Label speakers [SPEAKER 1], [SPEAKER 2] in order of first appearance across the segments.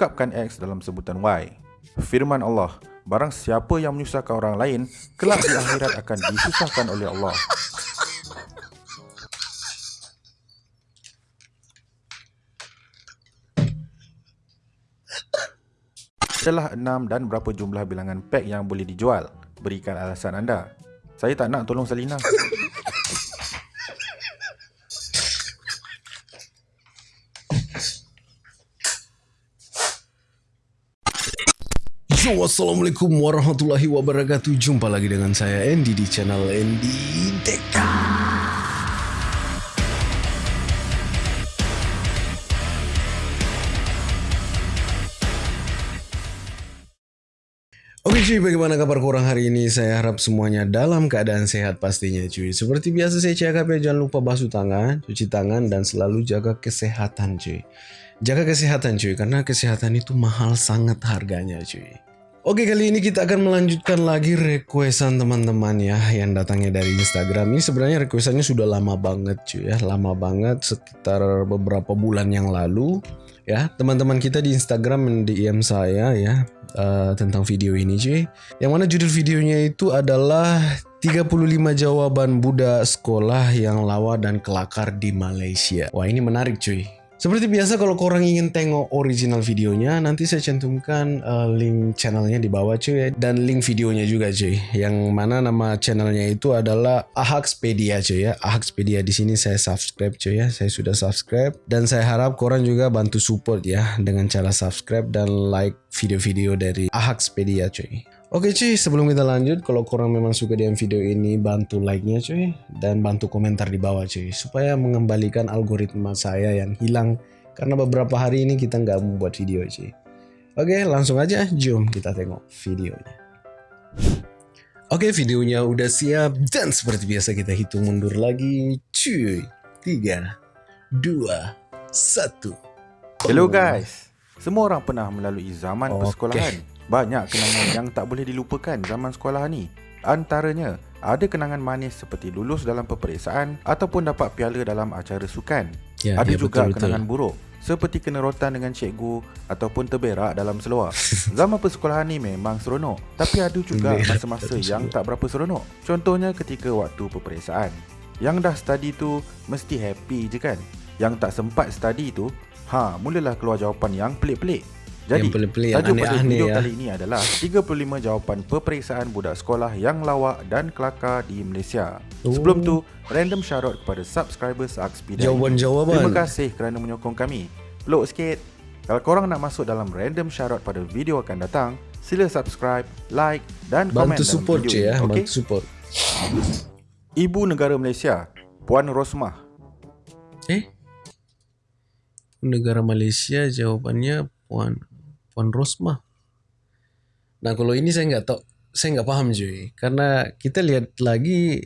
[SPEAKER 1] ungkapkan X dalam sebutan Y. Firman Allah, barang siapa yang menyusahkan orang lain, kelak di akhirat akan disusahkan oleh Allah. Adalah enam dan berapa jumlah bilangan pack yang boleh dijual? Berikan alasan anda. Saya tak nak tolong Salina.
[SPEAKER 2] Yo, Assalamualaikum warahmatullahi wabarakatuh Jumpa lagi dengan saya Andy di channel Andy Deka Oke cuy, bagaimana kabar korang hari ini? Saya harap semuanya dalam keadaan sehat pastinya cuy. Seperti biasa saya cakap ya, jangan lupa basuh tangan, cuci tangan, dan selalu jaga kesehatan cuy. Jaga kesehatan cuy, karena kesehatan itu mahal sangat harganya cuy. Oke kali ini kita akan melanjutkan lagi requestan teman-teman ya yang datangnya dari Instagram. Ini sebenarnya requestannya sudah lama banget cuy ya, lama banget sekitar beberapa bulan yang lalu ya. Teman-teman kita di Instagram DM saya ya uh, tentang video ini cuy. Yang mana judul videonya itu adalah 35 jawaban budak sekolah yang lawa dan kelakar di Malaysia. Wah ini menarik cuy. Seperti biasa kalau korang ingin tengok original videonya, nanti saya cantumkan uh, link channelnya di bawah cuy dan link videonya juga cuy. Yang mana nama channelnya itu adalah Ahaxpedia cuy ya. Ahaxpedia di sini saya subscribe cuy ya. Saya sudah subscribe dan saya harap korang juga bantu support ya dengan cara subscribe dan like video-video dari Ahaxpedia cuy. Oke cuy, sebelum kita lanjut, kalau korang memang suka dengan video ini, bantu like-nya cuy, dan bantu komentar di bawah cuy, supaya mengembalikan algoritma saya yang hilang, karena beberapa hari ini kita nggak membuat video cuy. Oke, langsung aja, jom kita tengok videonya. Oke, videonya udah siap, dan seperti biasa kita hitung mundur lagi, cuy. 3, 2, 1.
[SPEAKER 1] Hello guys. Semua orang pernah melalui zaman
[SPEAKER 2] Okey.
[SPEAKER 1] persekolahan. Banyak kenangan yang tak boleh dilupakan zaman sekolah ni. Antaranya, ada kenangan manis seperti lulus dalam peperiksaan ataupun dapat piala dalam acara sukan.
[SPEAKER 2] Ya,
[SPEAKER 1] ada
[SPEAKER 2] ya,
[SPEAKER 1] juga
[SPEAKER 2] betul-betul.
[SPEAKER 1] kenangan buruk seperti kena rotan dengan cikgu ataupun terberak dalam seluar. Zaman persekolahan ni memang seronok, tapi ada juga masa-masa yang tak berapa seronok. Contohnya ketika waktu peperiksaan. Yang dah study tu mesti happy je kan? Yang tak sempat study tu, ha, mulalah keluar jawapan yang pelik-pelik. Jadi,
[SPEAKER 2] Yang pelik-pelik,
[SPEAKER 1] tajuk pada
[SPEAKER 2] aneh-aneh
[SPEAKER 1] video
[SPEAKER 2] ya.
[SPEAKER 1] kali ini adalah 35 jawapan peperiksaan budak sekolah yang lawak dan kelakar di Malaysia.
[SPEAKER 2] Oh.
[SPEAKER 1] Sebelum tu, random shoutout kepada subscribers Akspida.
[SPEAKER 2] Jawaban-jawaban.
[SPEAKER 1] Terima kasih kerana menyokong kami. Peluk sikit. Kalau korang nak masuk dalam random shoutout pada video akan datang, sila subscribe, like dan komen
[SPEAKER 2] Bantu
[SPEAKER 1] dalam
[SPEAKER 2] support
[SPEAKER 1] video
[SPEAKER 2] cuy ya,
[SPEAKER 1] ini, okey?
[SPEAKER 2] bantu support.
[SPEAKER 1] Ibu negara Malaysia, Puan Rosmah.
[SPEAKER 2] Eh? Negara Malaysia jawabannya Puan Puan Rosmah. Nah kalau ini saya nggak tahu, saya nggak paham cuy. Karena kita lihat lagi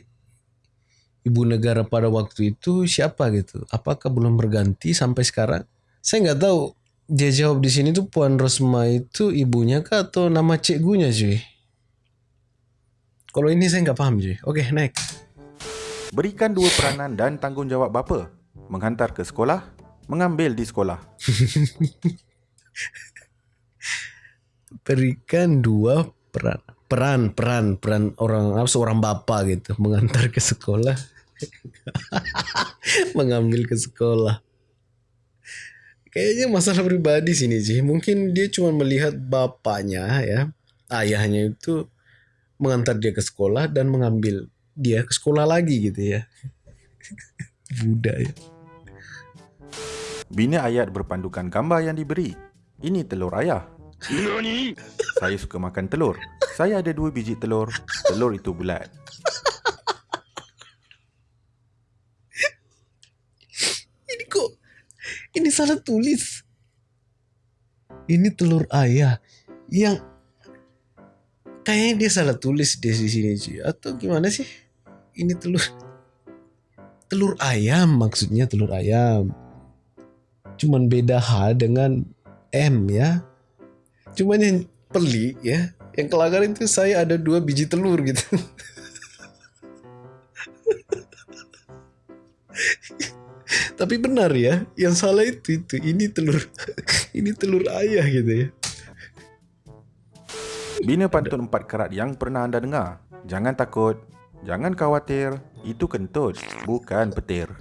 [SPEAKER 2] ibu negara pada waktu itu siapa gitu. Apakah belum berganti sampai sekarang? Saya nggak tahu. Dia jawab di sini tuh Puan Rosmah itu ibunya kah atau nama cikgunya cuy? Kalau ini saya nggak paham cuy. Oke next.
[SPEAKER 1] Berikan dua peranan dan tanggungjawab bapa. Menghantar ke sekolah, mengambil di sekolah.
[SPEAKER 2] berikan dua peran. Peran peran peran orang apa seorang bapa gitu. Mengantar ke sekolah. Mengambil ke sekolah. Kayaknya masalah pribadi sini sih mungkin dia cuma melihat bapaknya ya. Ayahnya itu mengantar dia ke sekolah dan mengambil dia ke sekolah lagi gitu ya. Buddha ya
[SPEAKER 1] Bina ayat berpandukan gambar yang diberi. Ini telur ayah. Saya suka makan telur. Saya ada dua biji telur. Telur itu bulat.
[SPEAKER 2] ini kok ini salah tulis ini telur ayah yang kayaknya dia salah tulis di sini cuy atau gimana sih ini telur telur ayam maksudnya telur ayam cuman beda H dengan M ya cuman yang pelik ya yang kelakar itu saya ada dua biji telur gitu Tapi benar ya, yang salah itu itu ini telur ini telur ayah gitu ya.
[SPEAKER 1] Bina pantun empat kerat yang pernah anda dengar. Jangan takut, jangan khawatir, itu kentut, bukan petir.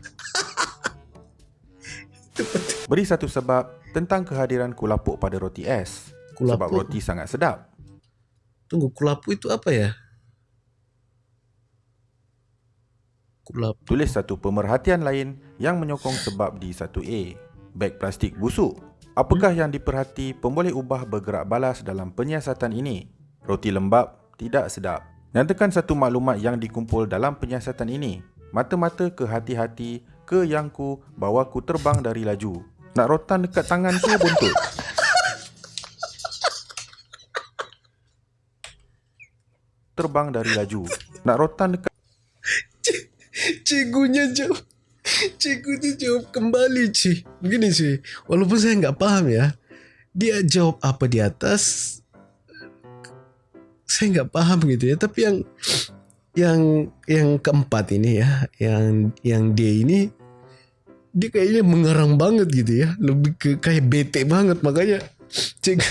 [SPEAKER 1] Beri satu sebab tentang kehadiran kulapuk pada roti es. Sebab
[SPEAKER 2] Kulapuk.
[SPEAKER 1] roti sangat sedap.
[SPEAKER 2] Tunggu, kulapu itu apa ya? Kulapu.
[SPEAKER 1] Tulis satu pemerhatian lain yang menyokong sebab di 1A. Beg plastik busuk. Apakah yang diperhati pemboleh ubah bergerak balas dalam penyiasatan ini? Roti lembab, tidak sedap. Nyatakan satu maklumat yang dikumpul dalam penyiasatan ini. Mata-mata ke hati-hati, ke yang ku, bawa ku terbang dari laju. Nak rotan dekat tangan ke buntut? Terbang dari laju. Nak rotan dekat
[SPEAKER 2] Cikgunya jawab. Cikgu tu jawab kembali, Cik. Begini, Cik. Walaupun saya nggak paham ya. Dia jawab apa di atas. Saya nggak paham gitu ya. Tapi yang yang yang keempat ini ya, yang yang dia ini dia kayaknya mengarang banget gitu ya. Lebih ke kayak bete banget makanya cik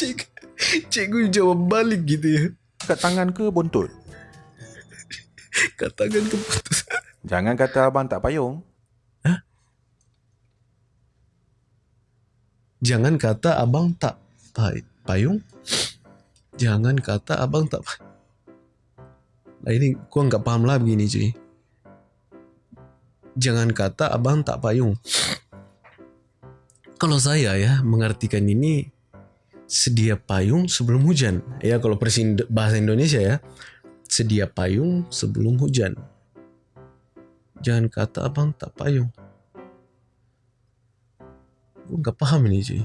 [SPEAKER 2] cik cikgu jawab balik gitu ya.
[SPEAKER 1] dekat tangan ke buntut?
[SPEAKER 2] Katakan keputus.
[SPEAKER 1] Jangan kata abang tak payung.
[SPEAKER 2] Jangan kata abang tak pay- payung. Jangan kata abang tak pay- Nah ini gua nggak paham lah begini cuy. Jangan kata abang tak payung. Kalau saya ya mengartikan ini sedia payung sebelum hujan. Ya kalau versi Indo- bahasa Indonesia ya. Sedia payung sebelum hujan. Jangan kata abang tak payung. Gue nggak paham ini cuy.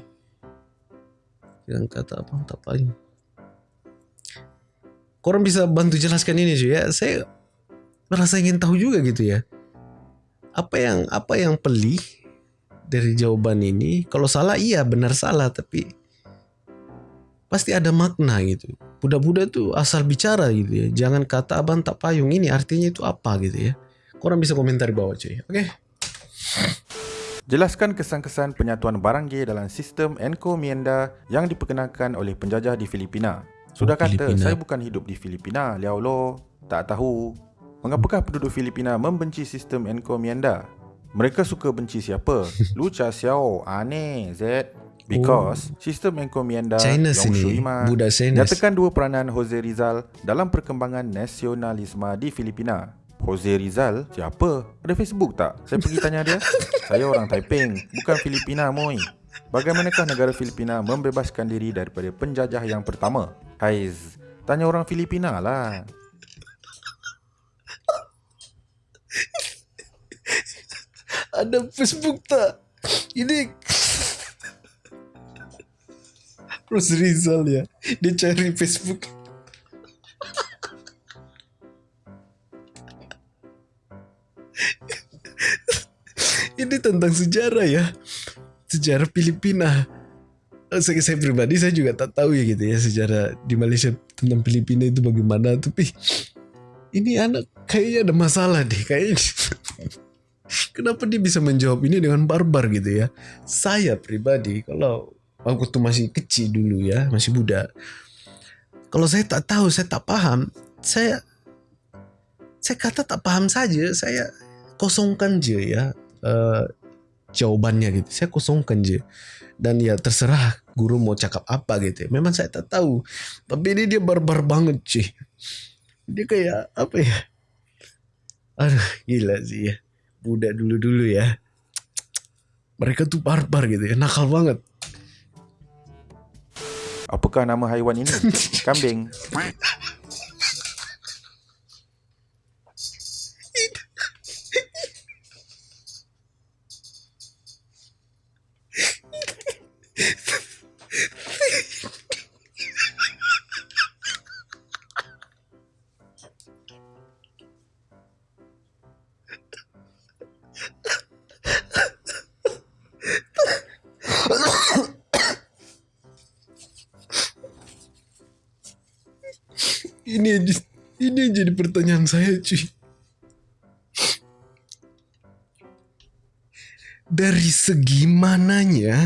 [SPEAKER 2] Jangan kata abang tak payung. Korang bisa bantu jelaskan ini cuy ya. Saya merasa ingin tahu juga gitu ya. Apa yang apa yang pelih dari jawaban ini? Kalau salah iya benar salah tapi pasti ada makna gitu. Budak-budak tuh asal bicara gitu ya. Jangan kata abang tak payung ini artinya itu apa gitu ya. Korang bisa komentar di bawah cuy. Oke.
[SPEAKER 1] Jelaskan kesan-kesan penyatuan barang dalam sistem encomienda yang diperkenalkan oleh penjajah di Filipina. Sudah
[SPEAKER 2] Oh,
[SPEAKER 1] kata,
[SPEAKER 2] Filipina.
[SPEAKER 1] saya bukan hidup di Filipina, liao lo. Tak tahu. Mengapakah penduduk Filipina membenci sistem encomienda? Mereka suka benci siapa? Lu Cha Xiao, aneh, Z. Because sistem encomienda
[SPEAKER 2] China
[SPEAKER 1] Yong
[SPEAKER 2] sini.
[SPEAKER 1] Shu Ima
[SPEAKER 2] Budak Chinese.
[SPEAKER 1] nyatakan dua peranan Jose Rizal dalam perkembangan nasionalisme di Filipina. Jose Rizal? Siapa? Ada Facebook tak? Saya pergi tanya dia. Saya orang Taiping, bukan Filipina moi. Bagaimanakah negara Filipina membebaskan diri daripada penjajah yang pertama? Haiz, tanya orang Filipina lah.
[SPEAKER 2] ada Facebook tak? Ini Terus Rizal ya. Dia cari Facebook. Ini tentang sejarah ya. Sejarah Filipina. Eh, saya, saya pribadi saya juga tak tahu ya gitu ya sejarah di Malaysia tentang Filipina itu bagaimana. Tapi ini anak kayaknya ada masalah deh kayaknya. Kenapa dia bisa menjawab ini dengan barbar gitu ya? Saya pribadi kalau waktu masih kecil dulu ya, masih muda. Kalau saya tak tahu, saya tak paham, saya saya kata tak paham saja, saya kosongkan je ya eh, jawabannya gitu. Saya kosongkan je. Dan ya terserah guru mau cakap apa gitu. Memang saya tak tahu. Tapi ini dia barbar banget sih. Dia kayak apa ya? Aduh gila sih ya budak dulu-dulu ya. Mereka tuh barbar gitu ya, nakal banget.
[SPEAKER 1] Apakah nama haiwan ini? Kambing.
[SPEAKER 2] jadi pertanyaan saya cuy. Dari segi mananya,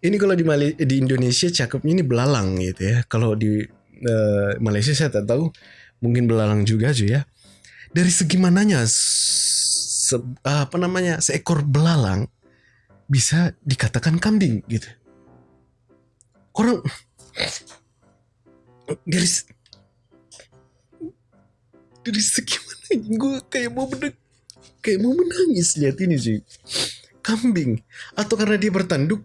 [SPEAKER 2] ini kalau di, Mal di Indonesia cakepnya ini belalang gitu ya. Kalau di uh, Malaysia saya tak tahu, mungkin belalang juga cuy ya. Dari segi mananya, se apa namanya, seekor belalang bisa dikatakan kambing gitu. Orang dari dari segi mana gue kayak mau bener kayak mau menangis lihat ini sih kambing atau karena dia bertanduk?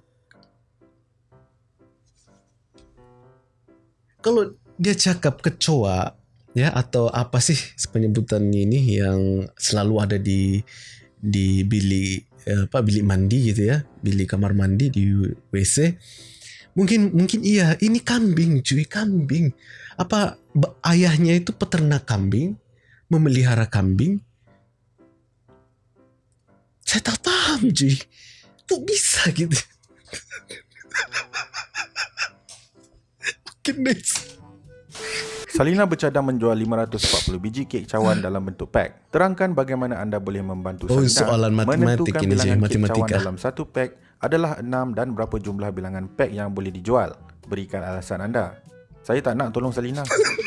[SPEAKER 2] Kalau dia cakap kecoa ya atau apa sih penyebutan ini yang selalu ada di di bilik apa bilik mandi gitu ya bilik kamar mandi di WC mungkin mungkin iya ini kambing cuy kambing. Apa ayahnya itu peternak kambing memelihara kambing saya tak paham cuy kok bisa gitu next
[SPEAKER 1] Salina bercadang menjual 540 biji kek cawan dalam bentuk pack. Terangkan bagaimana anda boleh membantu
[SPEAKER 2] Oh,
[SPEAKER 1] Salina
[SPEAKER 2] soalan matematik
[SPEAKER 1] menentukan
[SPEAKER 2] ini,
[SPEAKER 1] bilangan
[SPEAKER 2] Jay,
[SPEAKER 1] kek cawan dalam satu pack adalah 6 dan berapa jumlah bilangan pack yang boleh dijual. Berikan alasan anda. Saya tak nak tolong Salina.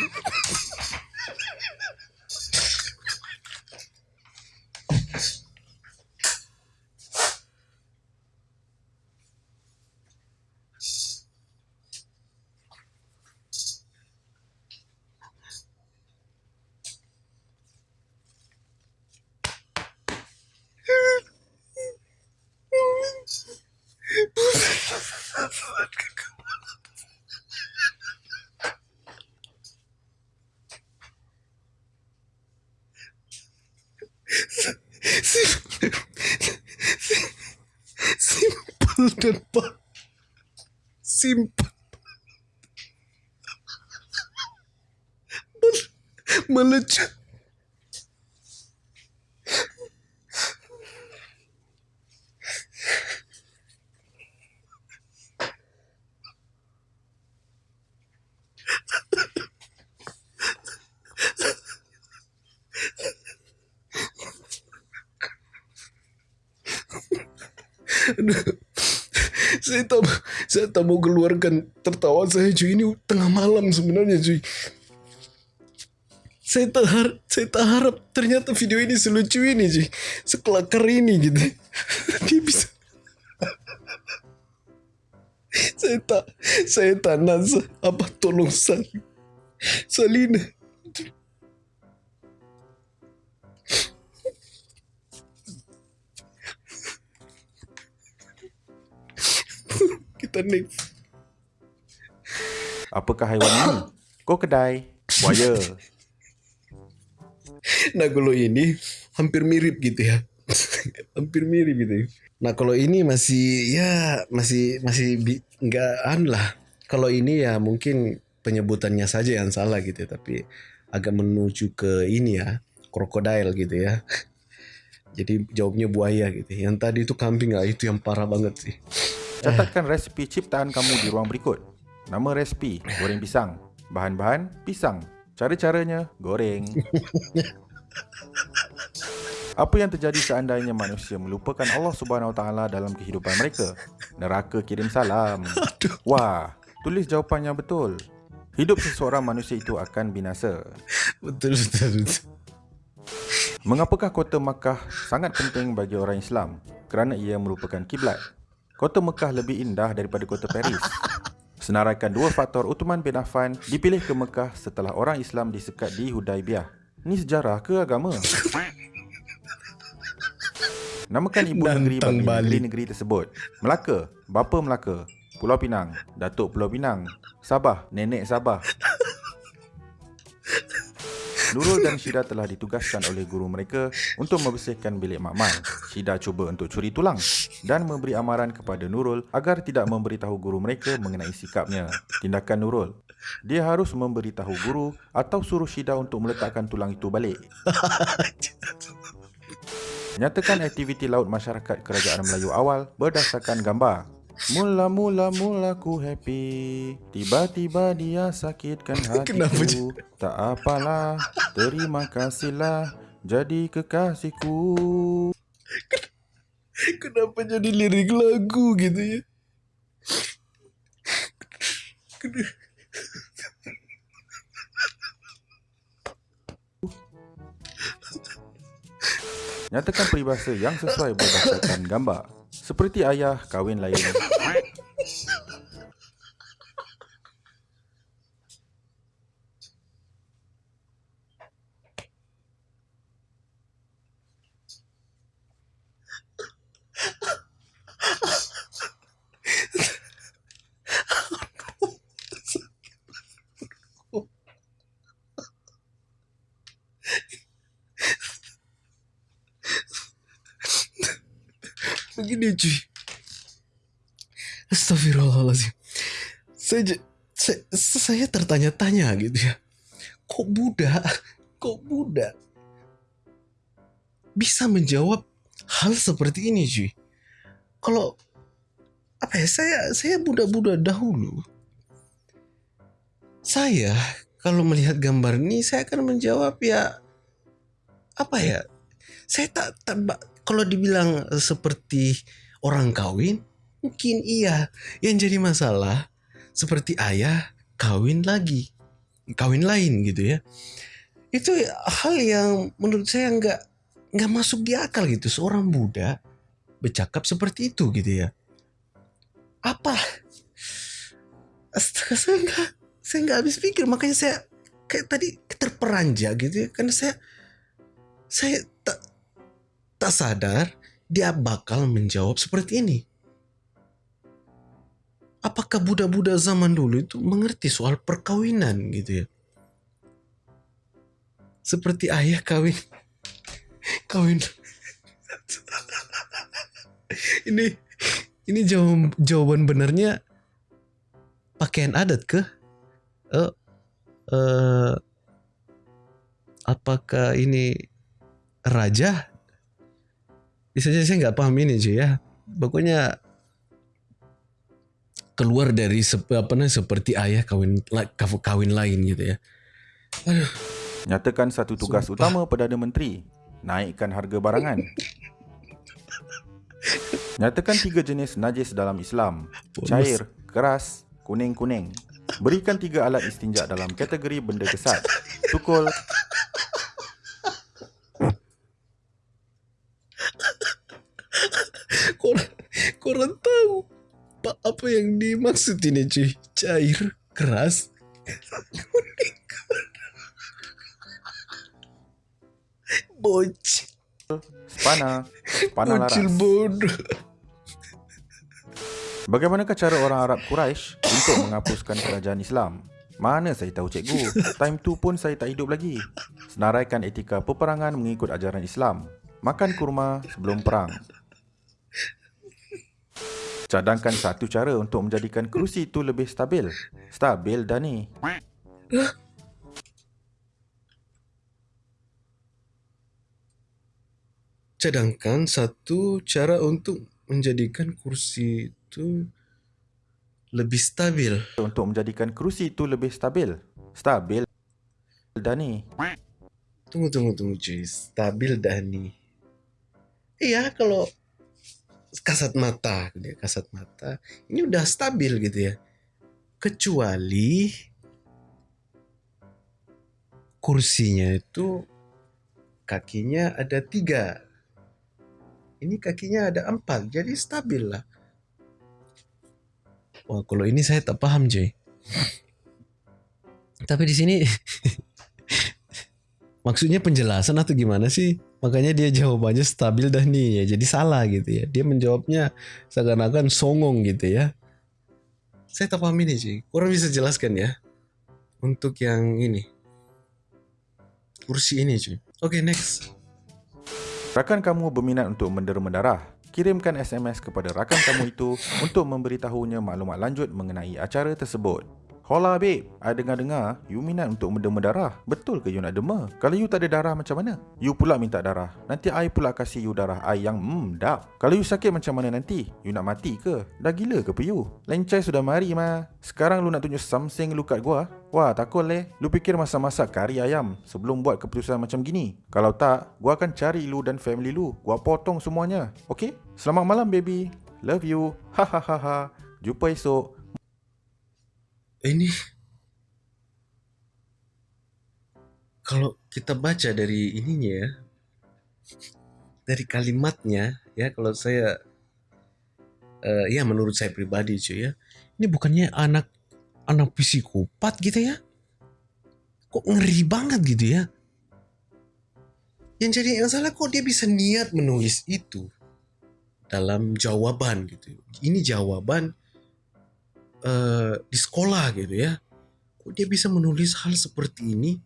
[SPEAKER 2] tak mau keluarkan tertawa saya cuy ini tengah malam sebenarnya cuy saya tak harap saya tak harap ternyata video ini selucu ini cuy sekelakar ini gitu. Dia bisa saya tak saya tak nak sa- apa tolong sal Salina kita next
[SPEAKER 1] Apakah haiwan ini? Krokodil, buaya.
[SPEAKER 2] Nah kalau ini hampir mirip gitu ya. hampir mirip gitu. ya. Nah kalau ini masih ya masih masih bi- nggak an lah. Kalau ini ya mungkin penyebutannya saja yang salah gitu ya. Tapi agak menuju ke ini ya krokodil gitu ya. Jadi jawabnya buaya gitu. Yang tadi itu kambing ah itu yang parah banget sih.
[SPEAKER 1] Catatkan resipi ciptaan kamu di ruang berikut. Nama resipi, goreng pisang. Bahan-bahan, pisang. Cara-caranya, goreng. Apa yang terjadi seandainya manusia melupakan Allah Subhanahu Taala dalam kehidupan mereka? Neraka kirim salam. Wah, tulis jawapan yang betul. Hidup seseorang manusia itu akan binasa.
[SPEAKER 2] Betul betul. betul.
[SPEAKER 1] Mengapakah kota Makkah sangat penting bagi orang Islam? Kerana ia merupakan kiblat. Kota Mekah lebih indah daripada kota Paris. Senaraikan dua faktor Uthman bin Affan dipilih ke Mekah setelah orang Islam disekat di Hudaibiyah. Ni sejarah ke agama? Namakan ibu negeri bagi
[SPEAKER 2] balik.
[SPEAKER 1] negeri-negeri tersebut. Melaka, bapa Melaka. Pulau Pinang, Datuk Pulau Pinang. Sabah, nenek Sabah. Nurul dan Syida telah ditugaskan oleh guru mereka untuk membersihkan bilik makmal. Syida cuba untuk curi tulang dan memberi amaran kepada Nurul agar tidak memberitahu guru mereka mengenai sikapnya. Tindakan Nurul. Dia harus memberitahu guru atau suruh Syida untuk meletakkan tulang itu balik. Nyatakan aktiviti laut masyarakat kerajaan Melayu awal berdasarkan gambar. Mula-mula mula ku happy Tiba-tiba dia sakitkan hatiku Tak apalah Terima kasihlah Jadi kekasihku
[SPEAKER 2] Kenapa jadi lirik lagu gitu ya?
[SPEAKER 1] Nyatakan peribahasa yang sesuai berdasarkan gambar. Seperti ayah kahwin lain.
[SPEAKER 2] Begini cuy. Astagfirullahaladzim. Saya, saya, saya tertanya-tanya gitu ya. Kok Buddha, kok Buddha bisa menjawab hal seperti ini cuy? Kalau apa ya saya saya Buddha-Buddha dahulu. Saya kalau melihat gambar ini saya akan menjawab ya apa ya? Saya tak, tak kalau dibilang eh, seperti orang kawin mungkin iya. Yang jadi masalah seperti ayah kawin lagi, kawin lain gitu ya. Itu hal yang menurut saya nggak nggak masuk di akal gitu. Seorang Buddha bercakap seperti itu gitu ya. Apa? Astaga saya nggak saya nggak habis pikir makanya saya kayak tadi terperanjak gitu ya karena saya saya tak tak sadar dia bakal menjawab seperti ini. Apakah Buddha-Buddha zaman dulu itu mengerti soal perkawinan gitu ya? Seperti ayah kawin kawin ini ini jawab, jawaban benarnya pakaian adat ke? Eh, eh, apakah ini raja? Saja saya nggak paham ini cuy ya. Pokoknya keluar dari sep- apa namanya seperti ayah kawin kawin lain gitu ya. Aduh,
[SPEAKER 1] Nyatakan satu tugas
[SPEAKER 2] Sumpah.
[SPEAKER 1] utama Perdana Menteri. Naikkan harga barangan. Nyatakan tiga jenis najis dalam Islam.
[SPEAKER 2] Bonus.
[SPEAKER 1] Cair, keras, kuning-kuning. Berikan tiga alat istinja dalam kategori benda kesat. Tukul,
[SPEAKER 2] korang, korang tahu pak apa yang dimaksud ini cuy? Cair, keras, kuning. Bocil,
[SPEAKER 1] spana, spana
[SPEAKER 2] bocil
[SPEAKER 1] laras.
[SPEAKER 2] bodoh.
[SPEAKER 1] Bagaimanakah cara orang Arab Quraisy untuk menghapuskan kerajaan Islam? Mana saya tahu cikgu. Time tu pun saya tak hidup lagi. Senaraikan etika peperangan mengikut ajaran Islam. Makan kurma sebelum perang. Cadangkan satu cara untuk menjadikan kerusi itu lebih stabil. Stabil dah ni.
[SPEAKER 2] Cadangkan satu cara untuk menjadikan kursi itu lebih stabil.
[SPEAKER 1] Untuk menjadikan kerusi itu lebih stabil. Stabil dah ni.
[SPEAKER 2] Tunggu, tunggu, tunggu cuy. Stabil dah nih. Iya, kalau kasat mata, gitu ya, kasat mata, ini udah stabil gitu ya. Kecuali kursinya itu kakinya ada tiga. Ini kakinya ada empat, jadi stabil lah. Wah, kalau ini saya tak paham, cuy. Tapi di sini maksudnya penjelasan atau gimana sih? Makanya dia jawabannya stabil dah nih ya. Jadi salah gitu ya. Dia menjawabnya seakan-akan songong gitu ya. Saya tak paham ini sih. Kurang bisa jelaskan ya. Untuk yang ini. Kursi ini cuy. Oke next.
[SPEAKER 1] Rakan kamu berminat untuk mendera darah. Kirimkan SMS kepada rakan kamu itu untuk memberitahunya maklumat lanjut mengenai acara tersebut. Hola babe, I dengar-dengar you minat untuk mendema darah. Betul ke you nak dema? Kalau you tak ada darah macam mana? You pula minta darah. Nanti I pula kasih you darah I yang hmm dah. Kalau you sakit macam mana nanti? You nak mati ke? Dah gila ke pe you? Lencai sudah mari mah. Sekarang lu nak tunjuk something lu kat gua? Wah, takut leh. Lu fikir masa-masak kari ayam sebelum buat keputusan macam gini? Kalau tak, gua akan cari lu dan family lu. Gua potong semuanya. Okay? Selamat malam baby. Love you. Hahaha. Jumpa esok.
[SPEAKER 2] Ini kalau kita baca dari ininya ya dari kalimatnya ya kalau saya eh, ya menurut saya pribadi cuy ya ini bukannya anak anak psikopat gitu ya? Kok ngeri banget gitu ya? Yang jadi masalah kok dia bisa niat menulis itu dalam jawaban gitu. Ini jawaban eh, di sekolah gitu ya. Kok dia bisa menulis hal seperti ini?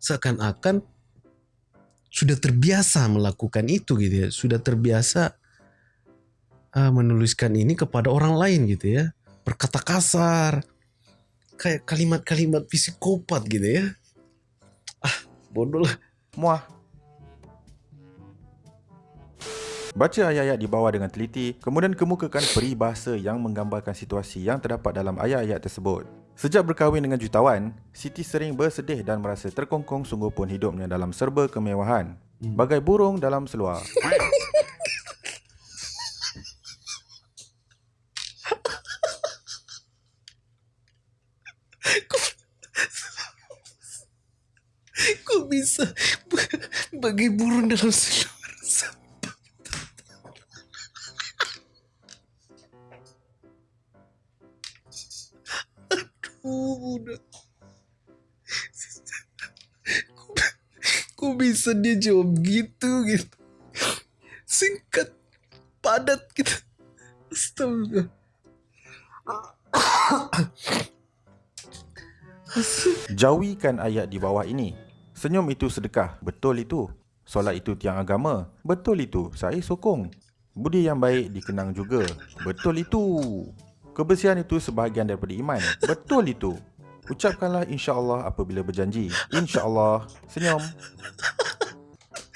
[SPEAKER 2] Seakan-akan sudah terbiasa melakukan itu gitu ya. Sudah terbiasa eh, menuliskan ini kepada orang lain gitu ya. Berkata kasar kayak kalimat-kalimat psikopat gitu ya. Ah bodoh lah.
[SPEAKER 1] Muah. Baca ayat-ayat di bawah dengan teliti, kemudian kemukakan peribahasa yang menggambarkan situasi yang terdapat dalam ayat-ayat tersebut. Sejak berkahwin dengan jutawan, Siti sering bersedih dan merasa terkongkong sungguh pun hidupnya dalam serba kemewahan. Bagai burung dalam seluar.
[SPEAKER 2] kok bisa bagi burung dalam seluar dia jawab gitu gitu singkat padat gitu astaga
[SPEAKER 1] Jauhikan ayat di bawah ini. Senyum itu sedekah. Betul itu. Solat itu tiang agama. Betul itu. Saya sokong. Budi yang baik dikenang juga. Betul itu. Kebersihan itu sebahagian daripada iman. Betul itu. Ucapkanlah insya-Allah apabila berjanji. Insya-Allah. Senyum.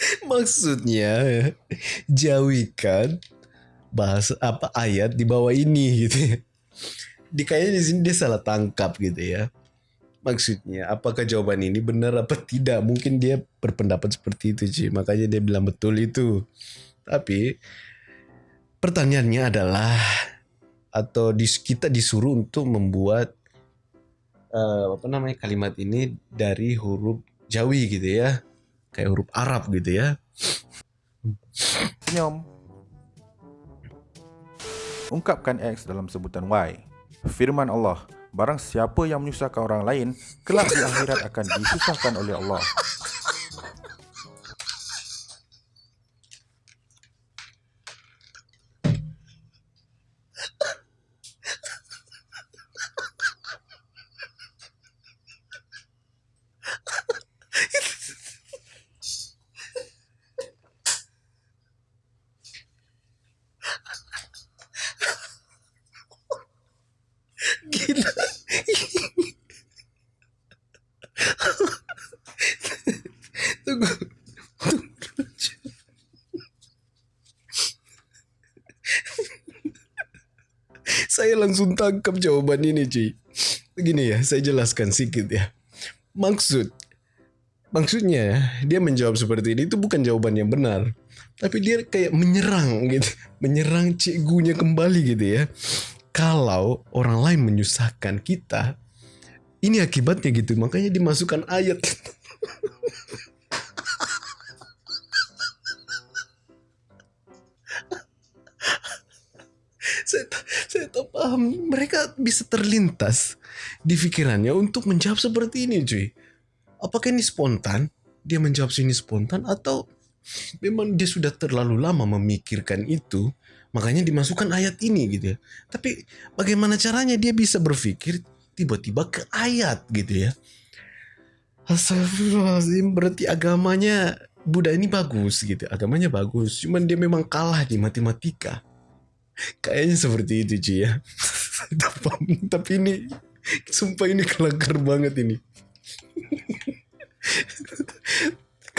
[SPEAKER 2] Maksudnya jauhikan bahasa apa ayat di bawah ini gitu ya. Di kayaknya di sini dia salah tangkap gitu ya. Maksudnya apakah jawaban ini benar apa tidak? Mungkin dia berpendapat seperti itu sih. Makanya dia bilang betul itu. Tapi pertanyaannya adalah atau di, kita disuruh untuk membuat eh, apa namanya kalimat ini dari huruf Jawi gitu ya kayak huruf Arab gitu ya.
[SPEAKER 1] Senyum. Ungkapkan X dalam sebutan Y. Firman Allah, barang siapa yang menyusahkan orang lain, kelak di akhirat akan disusahkan oleh Allah.
[SPEAKER 2] Gila. Tunggu. Tunggu. Saya langsung tangkap jawaban ini, Ci. Begini ya, saya jelaskan sedikit ya. Maksud maksudnya dia menjawab seperti ini itu bukan jawaban yang benar tapi dia kayak menyerang gitu menyerang cikgunya kembali gitu ya kalau orang lain menyusahkan kita ini akibatnya gitu makanya dimasukkan ayat tak paham. Mereka bisa terlintas di pikirannya untuk menjawab seperti ini cuy. Apakah ini spontan? Dia menjawab ini spontan atau memang dia sudah terlalu lama memikirkan itu makanya dimasukkan ayat ini gitu ya. Tapi bagaimana caranya dia bisa berpikir tiba-tiba ke ayat gitu ya? Astagfirullahaladzim berarti agamanya Buddha ini bagus gitu. Agamanya bagus cuman dia memang kalah di matematika kayaknya seperti itu cuy ya tapi ini Sumpah ini kelakar banget ini.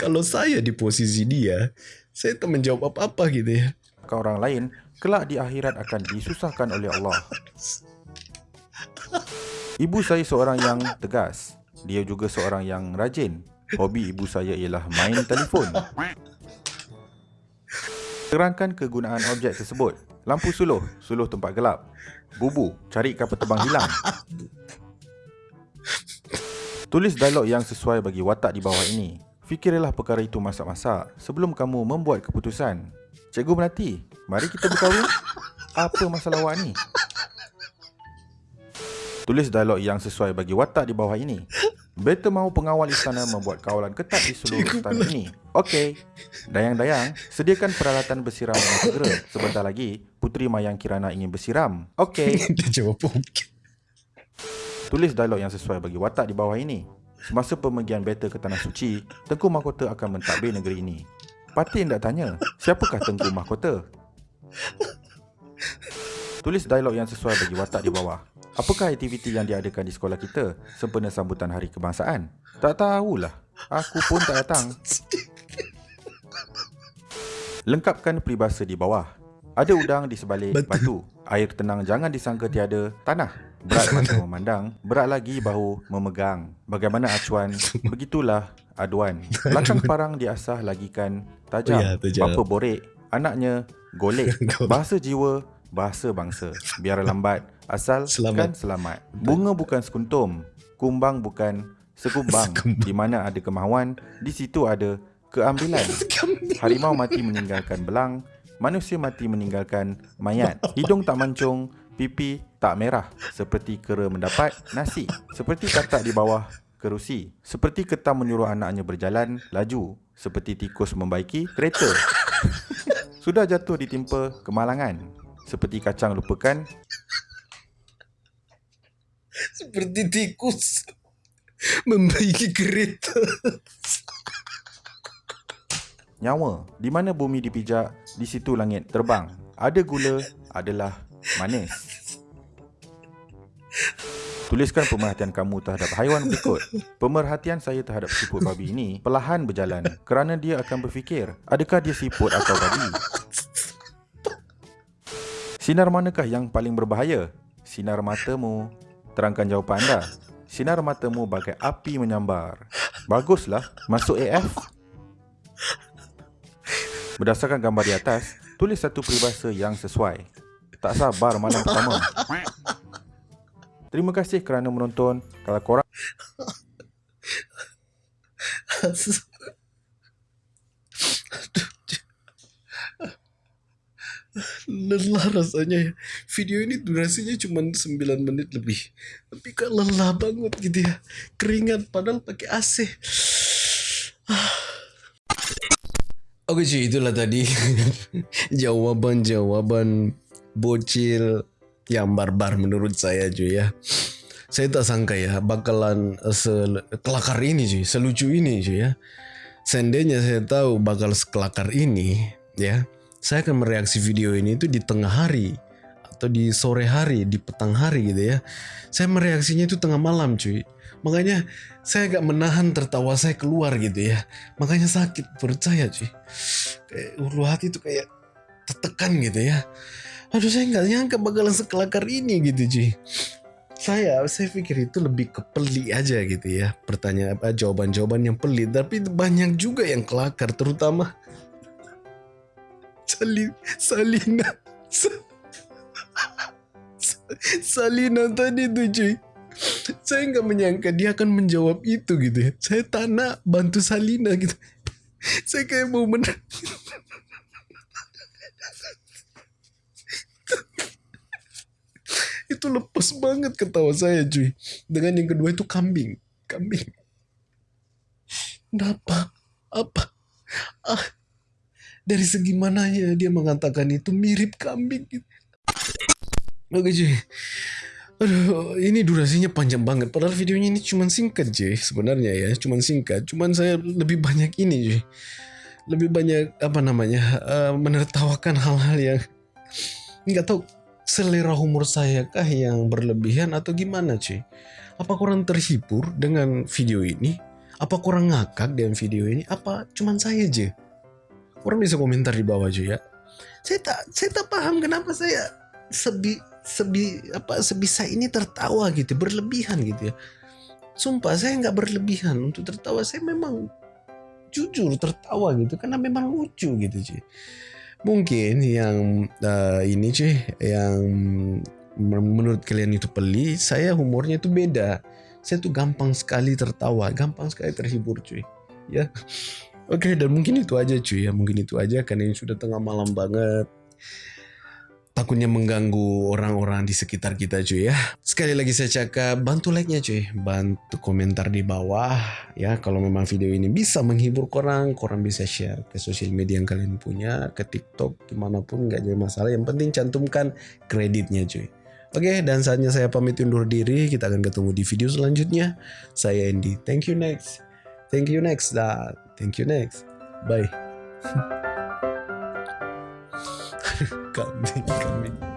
[SPEAKER 2] Kalau saya di posisi dia, saya tak menjawab apa-apa gitu ya.
[SPEAKER 1] ke orang lain, kelak di akhirat akan disusahkan oleh Allah. Ibu saya seorang yang tegas. Dia juga seorang yang rajin. Hobi ibu saya ialah main telefon. Terangkan kegunaan objek tersebut. Lampu suluh, suluh tempat gelap. Bubu, cari kapal terbang hilang. Tulis dialog yang sesuai bagi watak di bawah ini. Fikirlah perkara itu masak-masak sebelum kamu membuat keputusan. Cikgu Melati, mari kita berkahwin. Apa masalah awak ni? Tulis dialog yang sesuai bagi watak di bawah ini. Beta mahu pengawal istana membuat kawalan ketat di seluruh istana ini. Okey. Dayang-dayang, sediakan peralatan bersiram dengan segera. Sebentar lagi, Puteri Mayang Kirana ingin bersiram. Okey.
[SPEAKER 2] Dia jawab okey.
[SPEAKER 1] Tulis dialog yang sesuai bagi watak di bawah ini. Semasa pemergian beta ke Tanah Suci, Tengku Mahkota akan mentadbir negeri ini. Pati hendak tanya, siapakah Tengku Mahkota? Tulis dialog yang sesuai bagi watak di bawah. Apakah aktiviti yang diadakan di sekolah kita sempena sambutan Hari Kebangsaan? Tak tahulah. Aku pun tak datang. Lengkapkan peribahasa di bawah. Ada udang di sebalik
[SPEAKER 2] Batu.
[SPEAKER 1] batu. Air tenang jangan disangka tiada tanah. Berat mata memandang, berat lagi bahu memegang. Bagaimana acuan, begitulah aduan. Belakang parang diasah lagikan tajam.
[SPEAKER 2] Ya, tajam.
[SPEAKER 1] Bapa borek, anaknya golek. Bahasa jiwa, bahasa bangsa. Biar lambat, asal
[SPEAKER 2] Selamat.
[SPEAKER 1] kan selamat. Bunga bukan sekuntum, kumbang bukan sekumbang. Di mana ada kemahuan, di situ ada keambilan. Harimau mati meninggalkan belang, manusia mati meninggalkan mayat. Hidung tak mancung, pipi tak merah. Seperti kera mendapat nasi. Seperti katak di bawah kerusi. Seperti ketam menyuruh anaknya berjalan laju. Seperti tikus membaiki kereta. Sudah jatuh ditimpa kemalangan. Seperti kacang lupakan
[SPEAKER 2] Seperti tikus membaiki kereta.
[SPEAKER 1] nyawa. Di mana bumi dipijak, di situ langit terbang. Ada gula adalah manis. Tuliskan pemerhatian kamu terhadap haiwan berikut. Pemerhatian saya terhadap siput babi ini perlahan berjalan kerana dia akan berfikir, adakah dia siput atau babi? Sinar manakah yang paling berbahaya? Sinar matamu. Terangkan jawapan anda. Sinar matamu bagai api menyambar. Baguslah, masuk AF. Berdasarkan gambar di atas, tulis satu peribahasa yang sesuai. Tak sabar malam pertama. Terima kasih kerana menonton. Kalau korang
[SPEAKER 2] lelah rasanya ya. Video ini durasinya cuma 9 menit lebih. Tapi kok lelah banget gitu ya. Keringat padahal pakai AC. Oke cuy, itulah tadi jawaban-jawaban bocil yang barbar menurut saya cuy ya. Saya tak sangka ya bakalan sekelakar ini cuy, selucu ini cuy ya. Seandainya saya tahu bakal sekelakar ini ya, saya akan mereaksi video ini itu di tengah hari atau di sore hari, di petang hari gitu ya. Saya mereaksinya itu tengah malam cuy. Makanya saya agak menahan tertawa saya keluar gitu ya. Makanya sakit perut saya cuy. Kayak ulu hati itu kayak tertekan gitu ya. Aduh saya nggak nyangka bakalan sekelakar ini gitu cuy. Saya saya pikir itu lebih ke pelik aja gitu ya. Pertanyaan apa jawaban-jawaban yang pelik tapi banyak juga yang kelakar terutama Sali, Salina. Sa- Sa- Salina tadi tuh cuy. Saya nggak menyangka dia akan menjawab itu gitu ya. Saya tak nak bantu Salina gitu. Saya kayak mau men itu lepas banget ketawa saya cuy. Dengan yang kedua itu kambing. Kambing. Kenapa? Apa? Ah, dari segi mananya dia mengatakan itu mirip kambing gitu. Oke cuy. Aduh, ini durasinya panjang banget. Padahal videonya ini cuma singkat cuy. Sebenarnya ya, cuma singkat. Cuman saya lebih banyak ini cuy. Lebih banyak apa namanya? eh, menertawakan hal-hal yang nggak tahu selera humor saya kah yang berlebihan atau gimana cuy? Apa kurang terhibur dengan video ini? Apa kurang ngakak dengan video ini? Apa cuman saya aja? Orang bisa komentar di bawah cuy ya. Saya tak saya tak paham kenapa saya sebi sebi apa sebisa ini tertawa gitu berlebihan gitu ya. Sumpah saya nggak berlebihan untuk tertawa. Saya memang jujur tertawa gitu karena memang lucu gitu cuy mungkin yang uh, ini cuy yang menurut kalian itu pelik saya humornya itu beda saya tuh gampang sekali tertawa gampang sekali terhibur cuy ya oke okay, dan mungkin itu aja cuy ya mungkin itu aja karena ini sudah tengah malam banget takutnya mengganggu orang-orang di sekitar kita cuy ya. Sekali lagi saya cakap bantu like-nya cuy, bantu komentar di bawah ya kalau memang video ini bisa menghibur korang, korang bisa share ke sosial media yang kalian punya, ke TikTok dimanapun nggak jadi masalah. Yang penting cantumkan kreditnya cuy. Oke, dan saatnya saya pamit undur diri. Kita akan ketemu di video selanjutnya. Saya Andy. Thank you next. Thank you next. Dah. Thank you next. Bye. kambing kambing